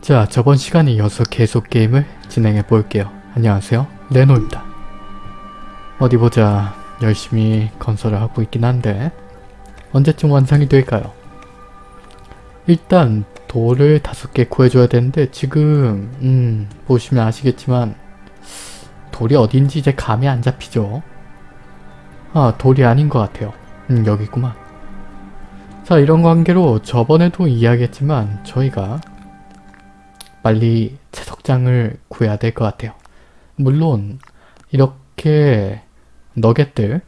자, 저번 시간에 이어서 계속 게임을 진행해 볼게요. 안녕하세요. 레노입니다. 어디 보자. 열심히 건설을 하고 있긴 한데 언제쯤 완성이 될까요? 일단 돌을 다섯 개 구해줘야 되는데 지금 음 보시면 아시겠지만 돌이 어딘지 이제 감이 안 잡히죠. 아 돌이 아닌 것 같아요. 음 여기구만. 자 이런 관계로 저번에도 이야기했지만 저희가 빨리 채석장을 구해야 될 것 같아요. 물론 이렇게 너겟들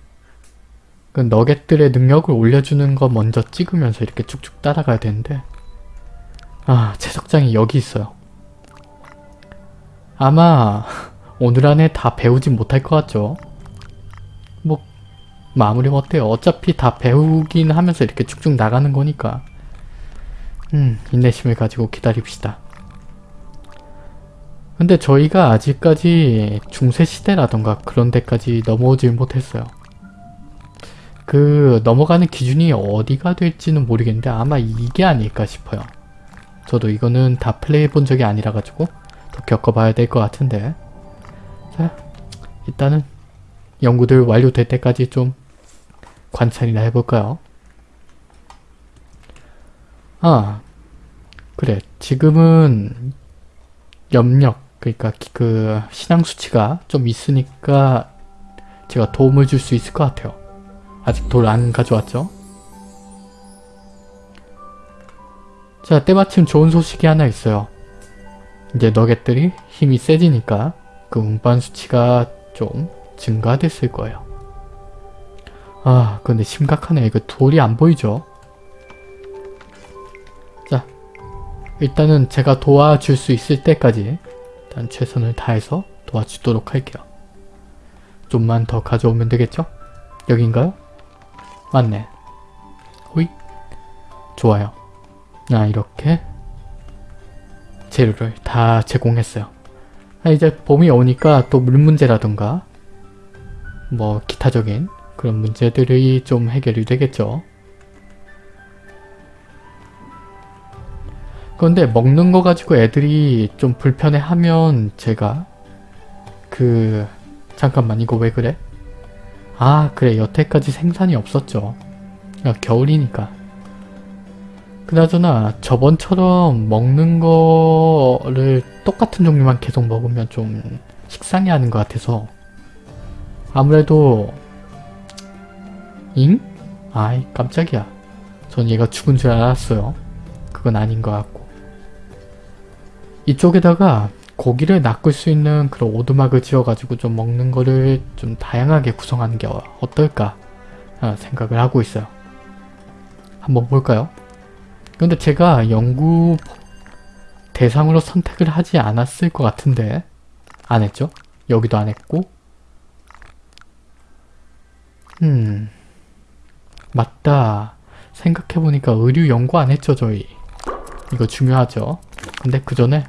그 너겟들의 능력을 올려주는 거 먼저 찍으면서 이렇게 쭉쭉 따라가야 되는데 아 채석장이 여기 있어요. 아마 오늘 안에 다 배우진 못할 것 같죠? 뭐 마무리 어때요? 어차피 다 배우긴 하면서 이렇게 쭉쭉 나가는 거니까 음 인내심을 가지고 기다립시다. 근데 저희가 아직까지 중세시대라던가 그런 데까지 넘어오질 못했어요. 그 넘어가는 기준이 어디가 될지는 모르겠는데 아마 이게 아닐까 싶어요. 저도 이거는 다 플레이해본 적이 아니라 가지고 더 겪어봐야 될 것 같은데 자 일단은 연구들 완료될 때까지 좀 관찰이나 해볼까요? 아 그래 지금은 염력 그러니까 그 신앙 수치가 좀 있으니까 제가 도움을 줄 수 있을 것 같아요. 아직 돌 안 가져왔죠? 자 때마침 좋은 소식이 하나 있어요. 이제 너겟들이 힘이 세지니까 그 운반 수치가 좀 증가됐을 거예요. 아 근데 심각하네. 이거 돌이 안 보이죠? 자 일단은 제가 도와줄 수 있을 때까지 일단 최선을 다해서 도와주도록 할게요. 좀만 더 가져오면 되겠죠? 여긴가요? 맞네. 호잇. 좋아요. 아 이렇게 재료를 다 제공했어요. 아, 이제 봄이 오니까 또 물 문제라던가 뭐 기타적인 그런 문제들이 좀 해결이 되겠죠. 그런데 먹는 거 가지고 애들이 좀 불편해하면 제가 그 잠깐만 이거 왜 그래? 아 그래 여태까지 생산이 없었죠. 야, 겨울이니까. 그나저나 저번처럼 먹는 거를 똑같은 종류만 계속 먹으면 좀 식상해 하는 것 같아서 아무래도 잉? 아이 깜짝이야. 전 얘가 죽은 줄 알았어요. 그건 아닌 것 같고 이쪽에다가 고기를 낚을 수 있는 그런 오두막을 지어가지고 좀 먹는 거를 좀 다양하게 구성하는 게 어떨까 생각을 하고 있어요. 한번 볼까요? 근데 제가 연구 대상으로 선택을 하지 않았을 것 같은데 안 했죠? 여기도 안 했고 음 맞다 생각해보니까 의류 연구 안 했죠 저희 이거 중요하죠 근데 그 전에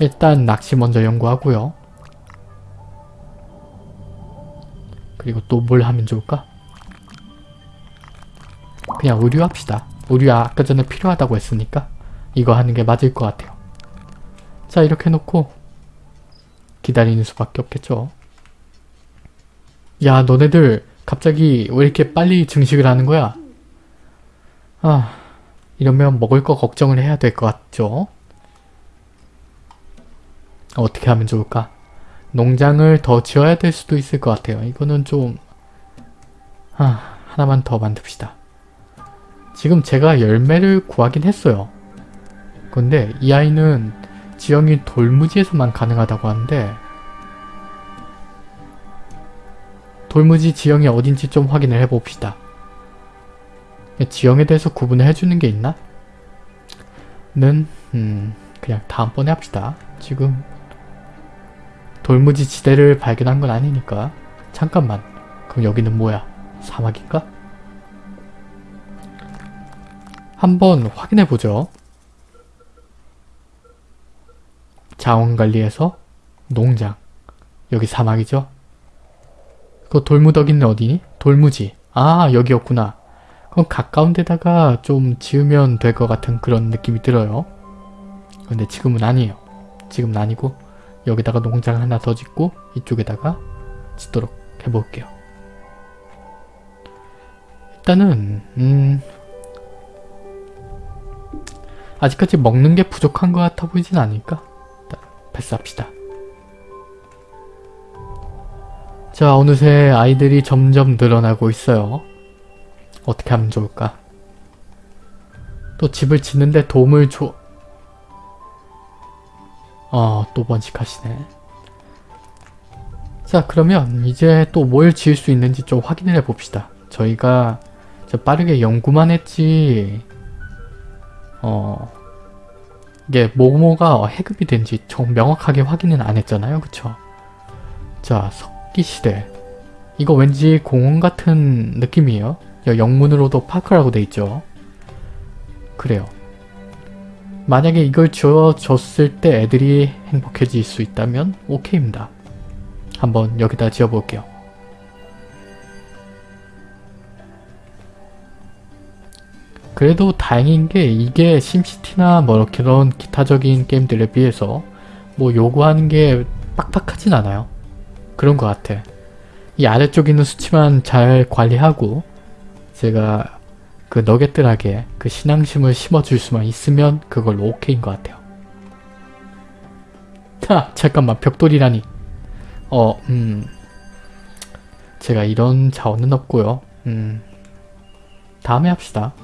일단 낚시 먼저 연구하고요. 그리고 또 뭘 하면 좋을까? 그냥 의류 합시다. 의류 아까 전에 필요하다고 했으니까 이거 하는 게 맞을 것 같아요. 자 이렇게 놓고 기다리는 수밖에 없겠죠. 야 너네들 갑자기 왜 이렇게 빨리 증식을 하는 거야? 아 이러면 먹을 거 걱정을 해야 될 것 같죠? 어떻게 하면 좋을까? 농장을 더 지어야 될 수도 있을 것 같아요. 이거는 좀... 아, 하나만 더 만듭시다. 지금 제가 열매를 구하긴 했어요. 근데 이 아이는 지형이 돌무지에서만 가능하다고 하는데 돌무지 지형이 어딘지 좀 확인을 해봅시다. 지형에 대해서 구분을 해주는 게 있나? 는 음, 그냥 다음번에 합시다. 지금 돌무지 지대를 발견한 건 아니니까 잠깐만 그럼 여기는 뭐야? 사막인가? 한번 확인해보죠. 자원관리에서 농장 여기 사막이죠? 그 돌무더기는 어디니? 돌무지 아 여기였구나. 그럼 가까운 데다가 좀 지으면 될 것 같은 그런 느낌이 들어요. 근데 지금은 아니에요. 지금은 아니고 여기다가 농장 하나 더 짓고 이쪽에다가 짓도록 해볼게요. 일단은 음 아직까지 먹는 게 부족한 것 같아 보이진 않으니까 일단 패스합시다. 자 어느새 아이들이 점점 늘어나고 있어요. 어떻게 하면 좋을까? 또 집을 짓는데 도움을 줘... 어, 또 번식하시네. 자, 그러면 이제 또 뭘 지을 수 있는지 좀 확인을 해봅시다. 저희가 저 빠르게 연구만 했지... 어... 이게 뭐뭐가 해급이 된지 좀 명확하게 확인은 안 했잖아요. 그쵸? 자, 석기시대. 이거 왠지 공원 같은 느낌이에요. 영문으로도 파크라고 돼 있죠. 그래요. 만약에 이걸 지어줬을 때 애들이 행복해질 수 있다면 오케이입니다. 한번 여기다 지어볼게요. 그래도 다행인 게 이게 심시티나 뭐 그런 기타적인 게임들에 비해서 뭐 요구하는 게 빡빡하진 않아요. 그런 것 같아. 이 아래쪽에 있는 수치만 잘 관리하고 제가 그 너겟들에게 그 신앙심을 심어줄 수만 있으면 그걸로 오케이인 것 같아요. 하! 잠깐만 벽돌이라니. 어, 음... 제가 이런 자원은 없고요. 음... 다음에 합시다.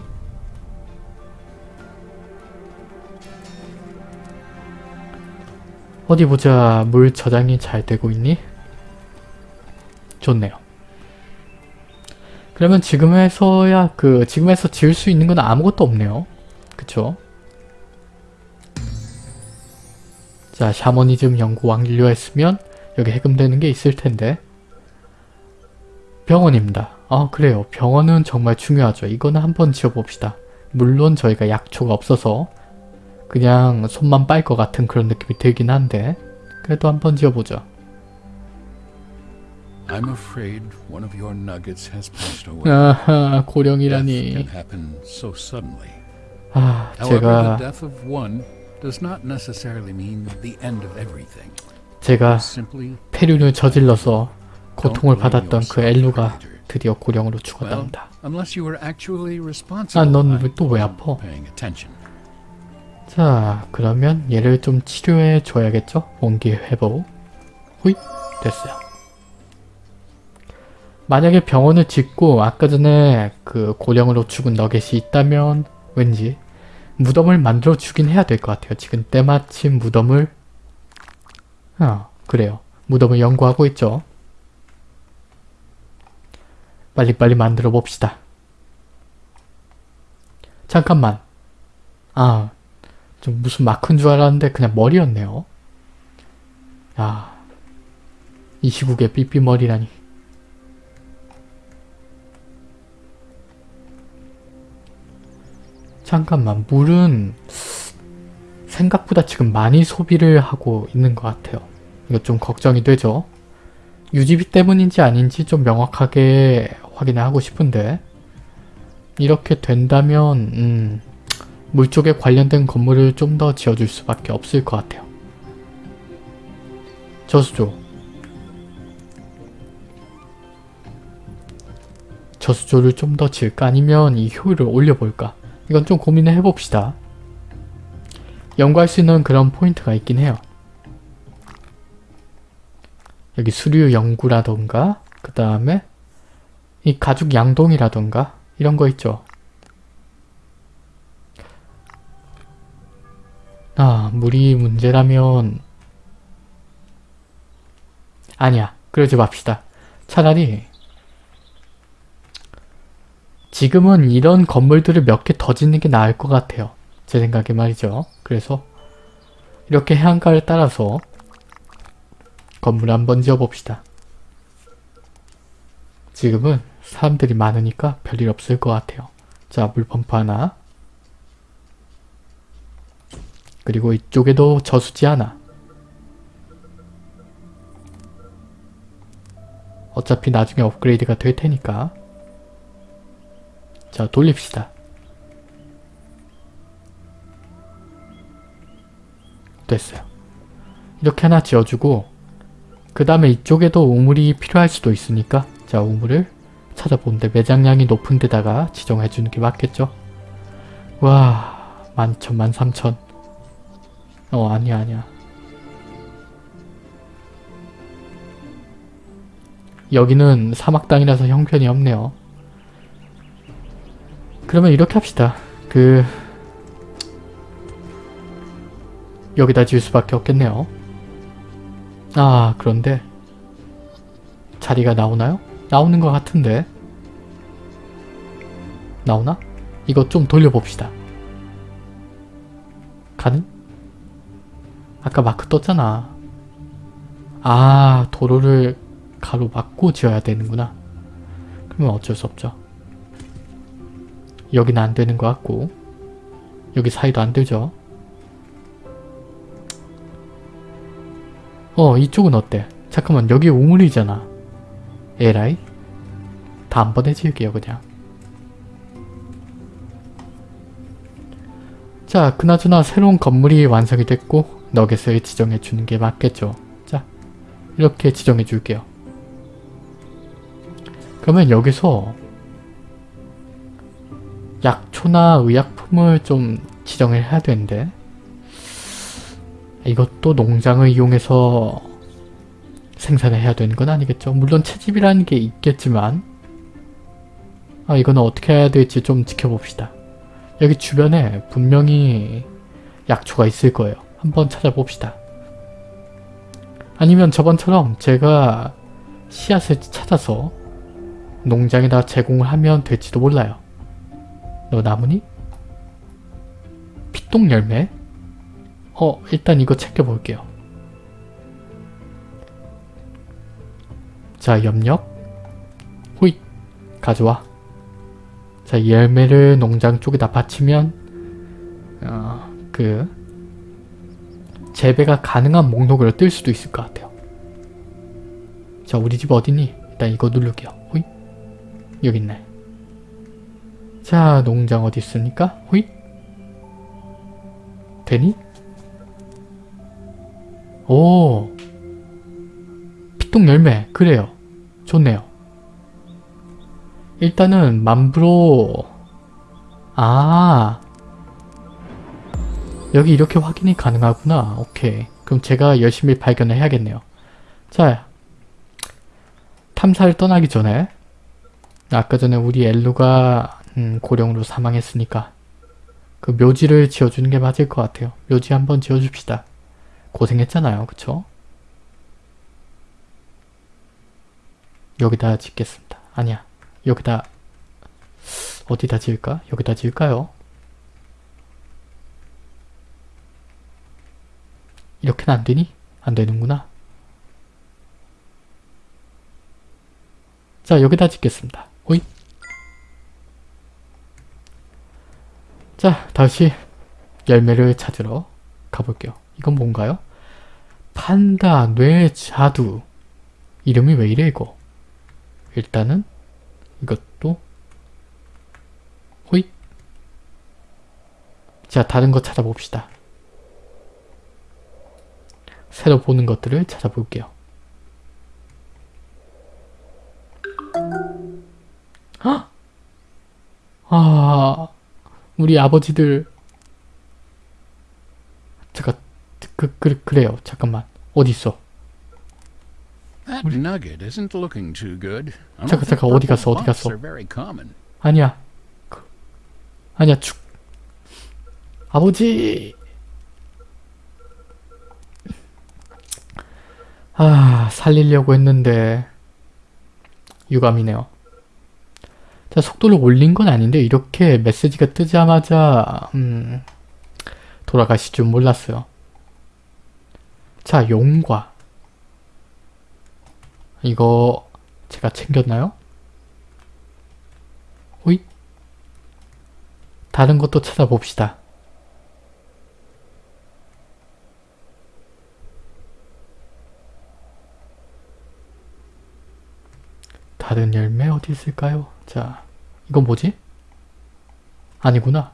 어디 보자. 물 저장이 잘 되고 있니? 좋네요. 그러면 지금에서야 그 지금에서 지을 수 있는 건 아무것도 없네요. 그쵸? 자 샤머니즘 연구 완료 했으면 여기 해금되는 게 있을 텐데 병원입니다. 아 그래요. 병원은 정말 중요하죠. 이거는 한번 지어봅시다. 물론 저희가 약초가 없어서 그냥 손만 빨 것 같은 그런 느낌이 들긴 한데 그래도 한번 지어보죠. I'm afraid one of your nuggets has passed away. 아하 Death 고령이라니 can happen so suddenly. 아 제가 the death of one does not necessarily mean the end of everything. 제가 폐륜을 저질러서 고통을 받았던 그 엘루가 드디어 고령으로 죽었답니다. 아. 넌 또 왜 아파? 자 그러면 얘를 좀 치료해 줘야겠죠? 원기 회복 호잇 됐어요 만약에 병원을 짓고 아까 전에 그 고령으로 죽은 너겟이 있다면 왠지 무덤을 만들어 주긴 해야 될 것 같아요. 지금 때마침 무덤을 아 그래요. 무덤을 연구하고 있죠. 빨리빨리 만들어 봅시다. 잠깐만. 아 좀 무슨 마크인 줄 알았는데 그냥 머리였네요. 야, 이 시국에 삐삐머리라니. 잠깐만, 물은 생각보다 지금 많이 소비를 하고 있는 것 같아요. 이거 좀 걱정이 되죠? 유지비 때문인지 아닌지 좀 명확하게 확인을 하고 싶은데 이렇게 된다면 음... 물 쪽에 관련된 건물을 좀 더 지어줄 수밖에 없을 것 같아요. 저수조 저수조를 좀 더 지을까 아니면 이 효율을 올려볼까 이건 좀 고민을 해봅시다. 연구할 수 있는 그런 포인트가 있긴 해요. 여기 수류 연구라던가 그 다음에 이 가죽 양동이라던가 이런 거 있죠. 아, 물이 문제라면 아니야. 그러지 맙시다. 차라리 지금은 이런 건물들을 몇 개 더 짓는 게 나을 것 같아요. 제 생각에 말이죠. 그래서 이렇게 해안가를 따라서 건물 한번 지어봅시다. 지금은 사람들이 많으니까 별일 없을 것 같아요. 자, 물펌프 하나 그리고 이쪽에도 저수지 하나 어차피 나중에 업그레이드가 될 테니까 자 돌립시다 됐어요. 이렇게 하나 지어주고 그 다음에 이쪽에도 우물이 필요할 수도 있으니까 자 우물을 찾아보는데 매장량이 높은 데다가 지정해주는 게 맞겠죠? 와 만천 만삼천 어 아니야 아니야 여기는 사막 땅이라서 형편이 없네요. 그러면 이렇게 합시다. 그 여기다 지을 수밖에 없겠네요. 아 그런데 자리가 나오나요? 나오는 것 같은데 나오나? 이거 좀 돌려봅시다. 가능? 아까 마크 떴잖아. 아 도로를 가로 막고 지어야 되는구나. 그러면 어쩔 수 없죠. 여기는 안 되는 것 같고 여기 사이도 안 되죠. 어 이쪽은 어때? 잠깐만 여기 우물이잖아. 에라이? 다음번에 지을게요 그냥. 자 그나저나 새로운 건물이 완성이 됐고 너겟을 지정해 주는 게 맞겠죠. 자 이렇게 지정해 줄게요. 그러면 여기서 약초나 의약품을 좀 지정을 해야 되는데 이것도 농장을 이용해서 생산을 해야 되는 건 아니겠죠. 물론 채집이라는 게 있겠지만 아 이거는 어떻게 해야 될지 좀 지켜봅시다. 여기 주변에 분명히 약초가 있을 거예요. 한번 찾아봅시다. 아니면 저번처럼 제가 씨앗을 찾아서 농장에다 제공을 하면 될지도 몰라요. 너 나무니? 피똥 열매? 어 일단 이거 챙겨볼게요. 자 염력 호잇 가져와 자이 열매를 농장 쪽에다 바치면 어, 그 재배가 가능한 목록으로 뜰 수도 있을 것 같아요. 자 우리 집 어디니? 일단 이거 누를게요. 호잇 여기 있네. 자 농장 어디 있습니까? 호잇. 되니? 오. 피똥 열매. 그래요. 좋네요. 일단은 만브로. 아. 여기 이렇게 확인이 가능하구나. 오케이. 그럼 제가 열심히 발견을 해야겠네요. 자. 탐사를 떠나기 전에 아까 전에 우리 엘루가 음, 고령으로 사망했으니까 그 묘지를 지어주는 게 맞을 것 같아요 묘지 한번 지어줍시다 고생했잖아요. 그쵸? 여기다 짓겠습니다. 아니야. 여기다 어디다 지을까? 여기다 지을까요? 이렇게는 안 되니? 안 되는구나. 자, 여기다 짓겠습니다. 호이. 자, 다시 열매를 찾으러 가볼게요. 이건 뭔가요? 판다, 뇌, 자두. 이름이 왜 이래 이거? 일단은 이것도 호잇 자 다른 거 찾아봅시다. 새로 보는 것들을 찾아볼게요. 우리 아버지들 잠깐 그, 그, 그래요. 잠깐만. 어디 있어? Don't 잠깐, 잠깐, 어디 갔어, 어디 갔어? 아니야. 그, 아니야, 축. 아버지! 아, 살리려고 했는데. 유감이네요. 자, 속도를 올린 건 아닌데, 이렇게 메시지가 뜨자마자, 음, 돌아가실 줄 몰랐어요. 자, 용과. 이거, 제가 챙겼나요? 호잇. 다른 것도 찾아봅시다. 다른 열매 어디 있을까요? 자, 이건 뭐지? 아니구나.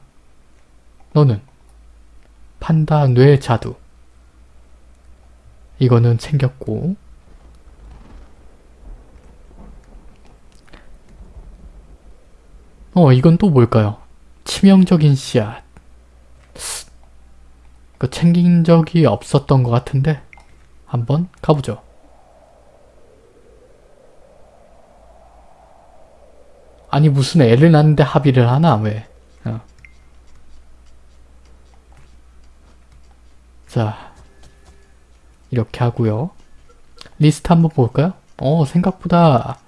너는 판다 뇌 자두. 이거는 챙겼고 어 이건 또 뭘까요? 치명적인 씨앗 그 챙긴 적이 없었던 것 같은데 한번 가보죠. 아니 무슨 애를 낳는데 합의를 하나 왜? 어. 자 이렇게 하고요. 리스트 한번 볼까요? 어 생각보다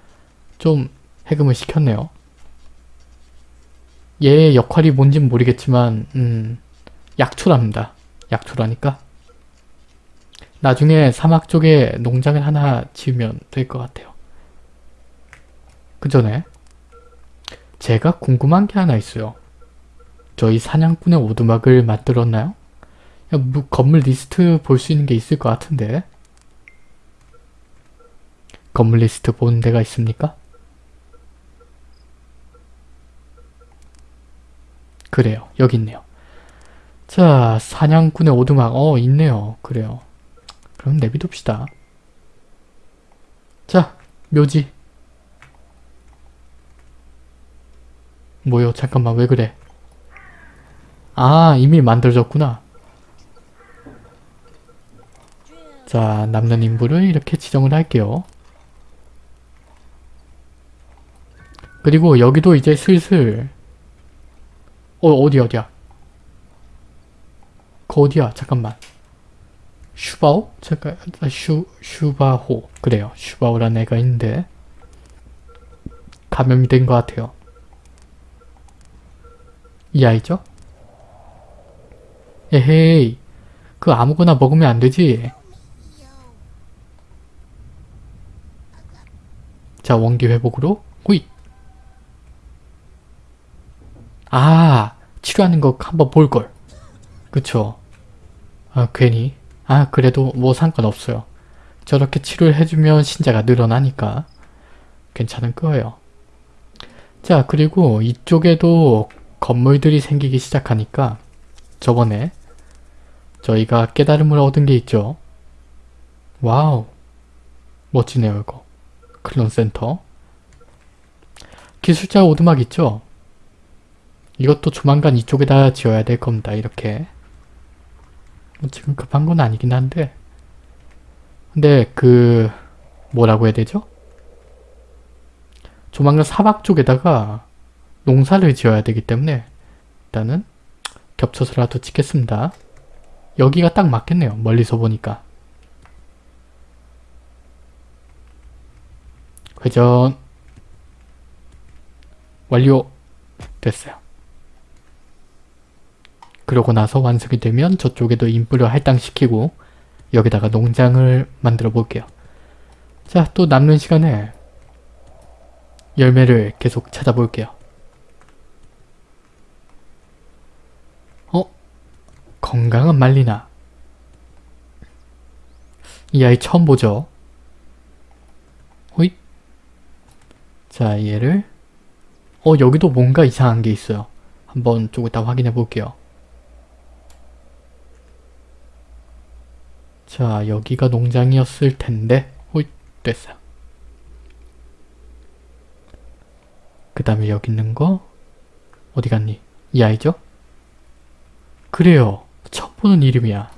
좀 해금을 시켰네요. 얘의 역할이 뭔진 모르겠지만 음 약초랍니다. 약초라니까 나중에 사막 쪽에 농장을 하나 지으면 될 것 같아요. 그 전에 제가 궁금한 게 하나 있어요. 저희 사냥꾼의 오두막을 만들었나요? 야, 뭐 건물 리스트 볼 수 있는 게 있을 것 같은데 건물 리스트 보는 데가 있습니까? 그래요. 여기 있네요. 자, 사냥꾼의 오두막. 어, 있네요. 그래요. 그럼 내비둡시다. 자, 묘지. 뭐요? 잠깐만, 왜 그래? 아, 이미 만들어졌구나. 자, 남는 인물을 이렇게 지정을 할게요. 그리고 여기도 이제 슬슬 어, 어디 어디야? 그 어디야? 잠깐만. 슈바오? 잠깐, 아, 슈, 슈바호. 그래요. 슈바오라는 애가 있는데 감염이 된 것 같아요. 이 아이죠? 에헤이. 그 아무거나 먹으면 안 되지. 자, 원기 회복으로 호잇. 아, 치료하는 거 한번 볼걸. 그쵸. 아, 괜히. 아, 그래도 뭐 상관없어요. 저렇게 치료를 해주면 신자가 늘어나니까 괜찮을 거예요. 자, 그리고 이쪽에도 건물들이 생기기 시작하니까 저번에 저희가 깨달음을 얻은 게 있죠. Wow. 멋지네요, 이거. 클론 센터. 기술자 오두막 있죠? 이것도 조만간 이쪽에다 지어야 될 겁니다. 이렇게. 뭐 지금 급한 건 아니긴 한데 근데 그 뭐라고 해야 되죠? 조만간 사막 쪽에다가 농사를 지어야 되기 때문에 일단은 겹쳐서라도 찍겠습니다. 여기가 딱 맞겠네요. 멀리서 보니까. 회전 완료 됐어요. 그러고 나서 완성이 되면 저쪽에도 인프를 할당시키고 여기다가 농장을 만들어 볼게요. 자, 또 남는 시간에 열매를 계속 찾아볼게요. 어? 건강한 말리나. 이 아이 처음 보죠? 호잇. 자, 얘를 어, 여기도 뭔가 이상한 게 있어요. 한번 조금 이따 확인해 볼게요. 자, 여기가 농장이었을 텐데 호잇 됐어요. 그 다음에 여기 있는 거 어디 갔니? 이 아이죠? 그래요. 처음 보는 이름이야.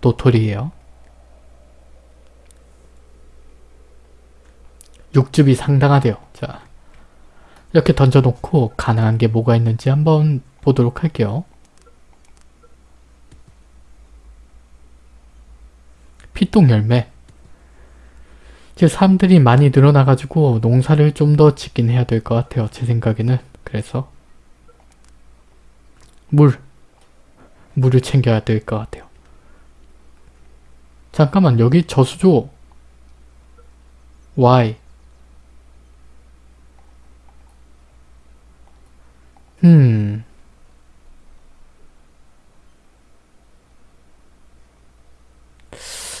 도토리예요. 육즙이 상당하대요. 자, 이렇게 던져놓고 가능한 게 뭐가 있는지 한번 보도록 할게요. 피똥 열매 이제 사람들이 많이 늘어나가지고 농사를 좀 더 짓긴 해야 될 것 같아요. 제 생각에는. 그래서 물 물을 챙겨야 될 것 같아요. 잠깐만 여기 저수조 Y 음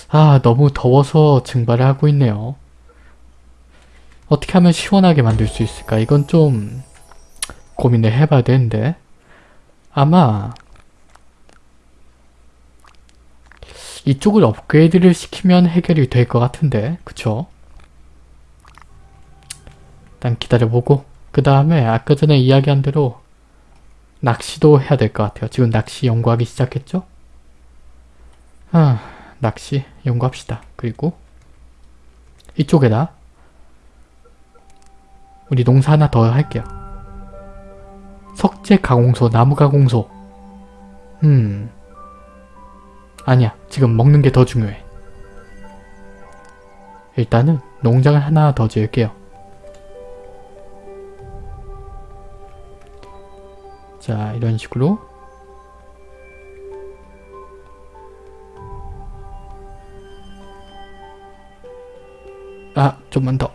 아, 너무 더워서 증발을 하고 있네요. 어떻게 하면 시원하게 만들 수 있을까? 이건 좀 고민을 해봐야 되는데 아마 이쪽을 업그레이드를 시키면 해결이 될 것 같은데 그쵸? 일단 기다려보고 그 다음에 아까 전에 이야기한 대로 낚시도 해야 될 것 같아요. 지금 낚시 연구하기 시작했죠? 아, 낚시 연구합시다. 그리고 이쪽에다 우리 농사 하나 더 할게요. 석재 가공소, 나무 가공소. 음. 아니야. 지금 먹는 게 더 중요해. 일단은 농장을 하나 더 지을게요. 자, 이런 식으로 아, 좀만 더.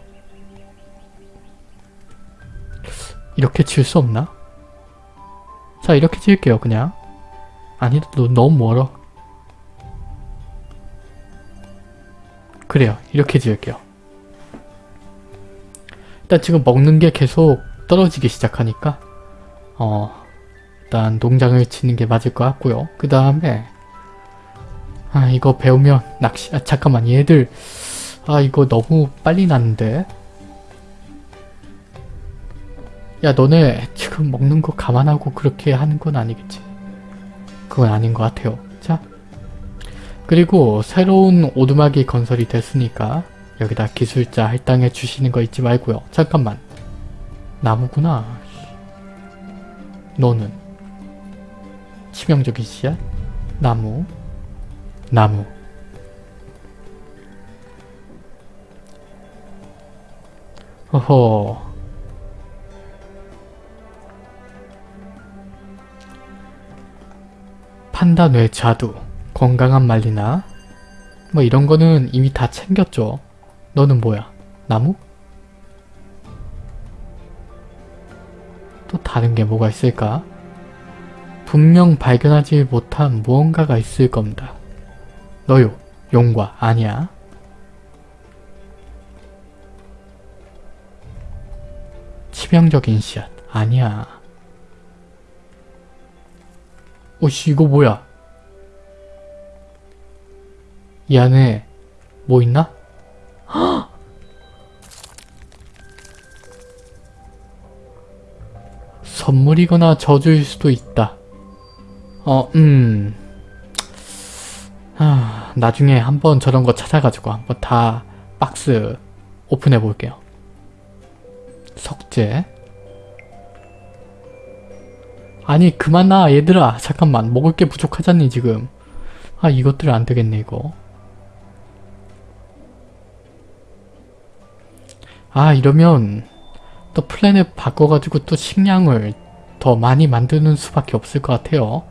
이렇게 지을 수 없나? 자, 이렇게 지을게요, 그냥. 아니, 너, 너무 멀어. 그래요, 이렇게 지을게요. 일단 지금 먹는 게 계속 떨어지기 시작하니까 어, 일단 농장을 짓는 게 맞을 것 같고요. 그 다음에 아, 이거 배우면 낚시... 아, 잠깐만, 얘들 아, 이거 너무 빨리 났는데 야 너네 지금 먹는 거 감안하고 그렇게 하는 건 아니겠지 그건 아닌 것 같아요 자 그리고 새로운 오두막이 건설이 됐으니까 여기다 기술자 할당해 주시는 거 잊지 말고요. 잠깐만. 나무구나. 너는? 치명적인 씨앗 나무? 나무. 허허. 판단외 자두 건강한 말리나 뭐 이런 거는 이미 다 챙겼죠. 너는 뭐야? 나무? 또 다른 게 뭐가 있을까? 분명 발견하지 못한 무언가가 있을 겁니다. 너요 용과 아니야. 치명적인 씨앗 아니야. 오씨 이거 뭐야 이 안에 뭐 있나? 헉! 선물이거나 저주일 수도 있다. 어, 음... 아, 나중에 한번 저런 거 찾아가지고 한번 다 박스 오픈해 볼게요. 석재. 아니 그만 나 얘들아. 잠깐만. 먹을 게 부족하잖니 지금. 아 이것들 안 되겠네 이거 아 이러면 또 플랜을 바꿔가지고 또 식량을 더 많이 만드는 수밖에 없을 것 같아요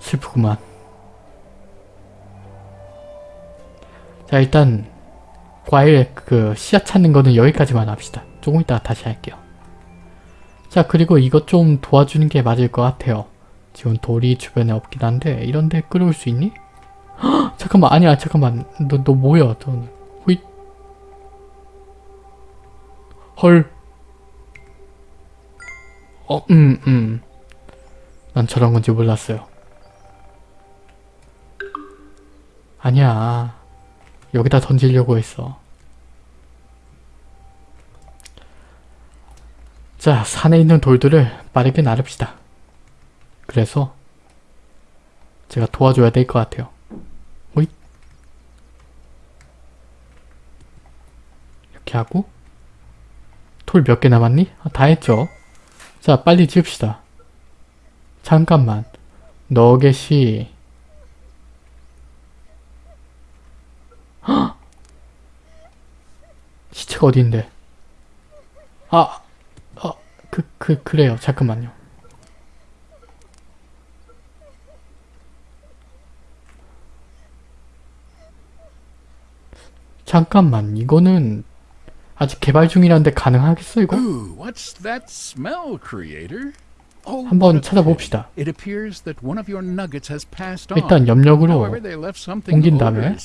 슬프구만 자 일단 과일 그 씨앗 찾는 거는 여기까지만 합시다. 조금 이따 다시 할게요. 자 그리고 이것 좀 도와주는 게 맞을 것 같아요. 지금 돌이 주변에 없긴 한데 이런데 끌어올 수 있니? 헉, 잠깐만 아니야 잠깐만 너 너 뭐야 너 호잇 헐 어, 음, 음. 난 저런 건지 몰랐어요. 아니야. 여기다 던지려고 했어. 자, 산에 있는 돌들을 빠르게 나릅시다. 그래서 제가 도와줘야 될 것 같아요. 호잇. 이렇게 하고 돌 몇 개 남았니? 아, 다 했죠? 자, 빨리 지읍시다. 잠깐만. 너겟이 헉! 시체가 어디인데? 아, 어, 그, 그, 그래요. 잠깐만요. 잠깐만, 이거는 아직 개발 중이라는데 가능하겠어, 이거? Ooh, what's that smell, creator? Oh, 한번 찾아봅시다. 일단 염력으로 옮긴 다음에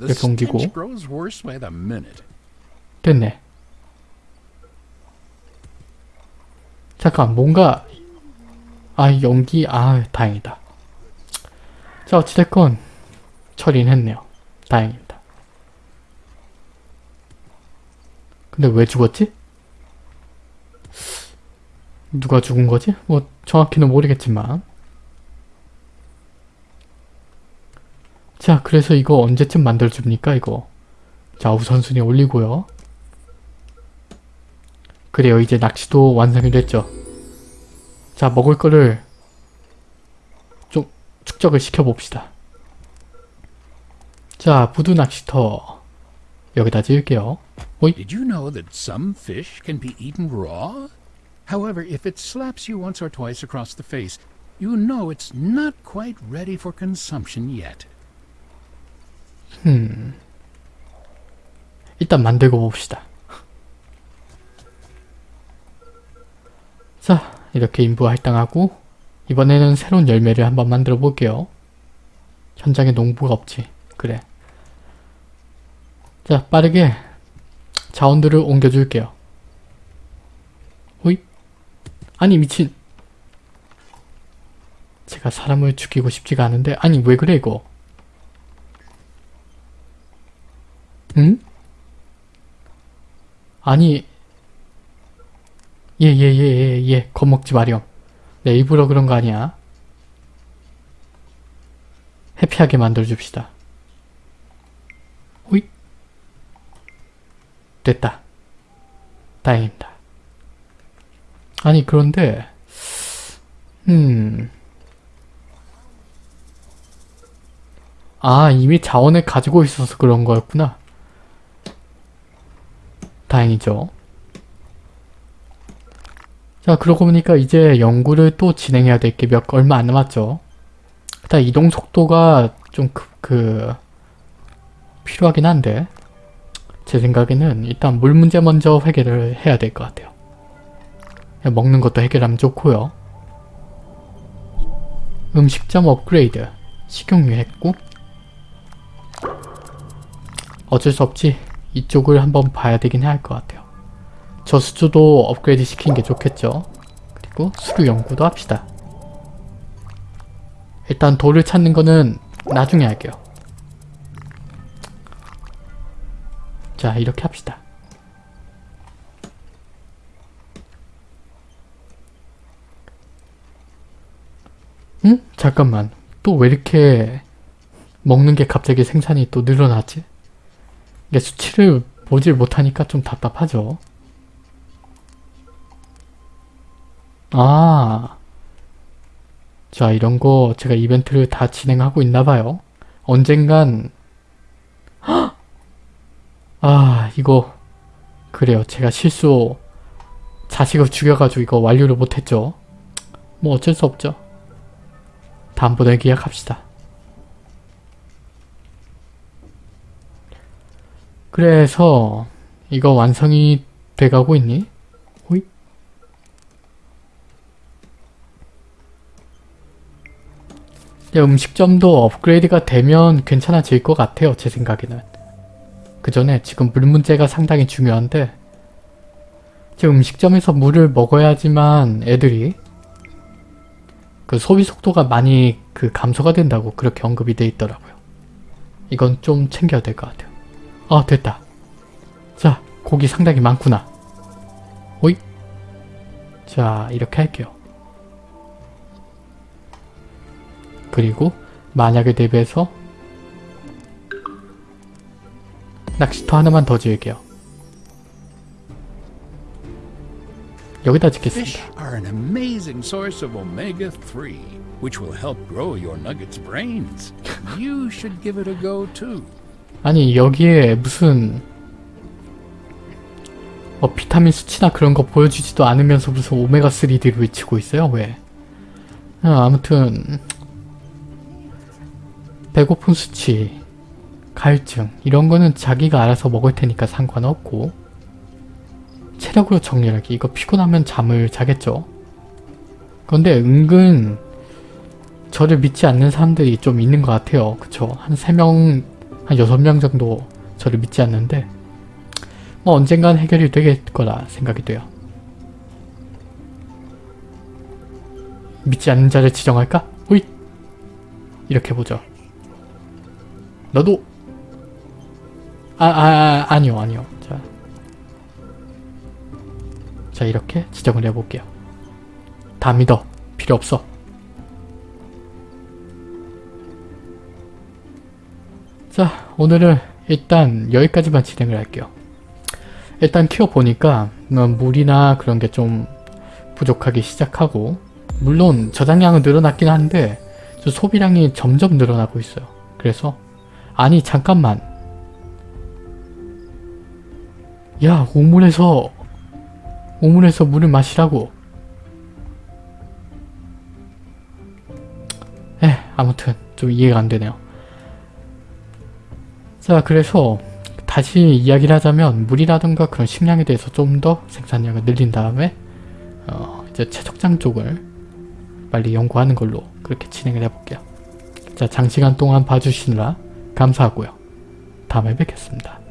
이렇게 옮기고. 됐네. 잠깐 뭔가 아 연기 아 다행이다. 자 어찌됐건 처리는 했네요. 다행입니다. 근데 왜 죽었지? 누가 죽은 거지? 뭐 정확히는 모르겠지만. 자 그래서 이거 언제쯤 만들어줍니까 이거? 자 우선순위 올리고요. 그래요 이제 낚시도 완성이 됐죠. 자 먹을 거를 좀 축적을 시켜봅시다. 자 부두 낚시터 여기다 지을게요 Did you know that some fish can be eaten raw? However, if it slaps you once or twice across the face, you know it's not quite ready for consumption yet. 일단 만들고 봅시다. 자, 이렇게 인부 할당하고 이번에는 새로운 열매를 한번 만들어 볼게요. 현장에 농부가 없지. 그래. 자, 빠르게 자원들을 옮겨줄게요. 호이? 아니 미친. 제가 사람을 죽이고 싶지가 않은데 아니 왜 그래 이거? 응? 아니 예예예예예 겁먹지 마렴 내 일부러 그런 거 아니야 해피하게 만들어줍시다 호잇 됐다. 다행입니다. 아니 그런데 음... 아 이미 자원을 가지고 있어서 그런 거였구나. 다행이죠. 자 그러고 보니까 이제 연구를 또 진행해야 될 게 몇 얼마 안 남았죠. 일단 이동 속도가 좀 그, 그 필요하긴 한데 제 생각에는 일단 물 문제 먼저 해결을 해야 될 것 같아요. 먹는 것도 해결하면 좋고요. 음식점 업그레이드 식용유 했고 어쩔 수 없지 이쪽을 한번 봐야 되긴 할 것 같아요. 저수조도 업그레이드 시키는 게 좋겠죠. 그리고 수류 연구도 합시다. 일단 돌을 찾는 거는 나중에 할게요. 자 이렇게 합시다. 응? 잠깐만. 또 왜 이렇게 먹는 게 갑자기 생산이 또 늘어나지? 이게 수치를 보질 못하니까 좀 답답하죠. 아. 자, 이런 거 제가 이벤트를 다 진행하고 있나 봐요. 언젠간 헉! 아, 이거 그래요. 제가 실수 자식을 죽여가지고 이거 완료를 못했죠. 뭐 어쩔 수 없죠. 다음번에 계약합시다. 그래서 이거 완성이 돼가고 있니? 호이? 야, 음식점도 업그레이드가 되면 괜찮아질 것 같아요. 제 생각에는. 그 전에 지금 물 문제가 상당히 중요한데 지금 음식점에서 물을 먹어야지만 애들이 그 소비 속도가 많이 그 감소가 된다고 그렇게 언급이 돼 있더라고요. 이건 좀 챙겨야 될 것 같아요. 아 됐다. 자 고기 상당히 많구나. 오이. 자 이렇게 할게요. 그리고 만약에 대비해서 낚시터 하나만 더 지을게요. 여기다 짓겠습니다. are an amazing source of omega 3, which will help grow your nugget's brains. You should give it a go too. 아니 여기에 무슨 뭐 비타민 수치나 그런 거 보여주지도 않으면서 무슨 오메가3를 외치고 있어요 왜? 아, 아무튼 배고픈 수치, 갈증 이런 거는 자기가 알아서 먹을 테니까 상관없고 체력으로 정렬하기 이거 피곤하면 잠을 자겠죠. 그런데 은근 저를 믿지 않는 사람들이 좀 있는 것 같아요. 그쵸? 한 3명, 한 6명 정도 저를 믿지 않는데 뭐 언젠간 해결이 되겠 거라 생각이 돼요. 믿지 않는 자를 지정할까? 호잇! 이렇게 보죠. 너도 아, 아, 아 아 니요 아니요 자, 자 이렇게 지정을 해볼게요. 다 믿어 필요 없어. 자 오늘은 일단 여기까지만 진행을 할게요. 일단 키워보니까 음, 물이나 그런 게 좀 부족하기 시작하고 물론 저장량은 늘어났긴 한데 저 소비량이 점점 늘어나고 있어요. 그래서 아니 잠깐만 야 우물에서 우물에서 물을 마시라고 에 아무튼 좀 이해가 안 되네요. 자 그래서 다시 이야기를 하자면 물이라든가 그런 식량에 대해서 좀 더 생산량을 늘린 다음에 어, 이제 채석장 쪽을 빨리 연구하는 걸로 그렇게 진행을 해볼게요. 자 장시간 동안 봐주시느라 감사하고요. 다음에 뵙겠습니다.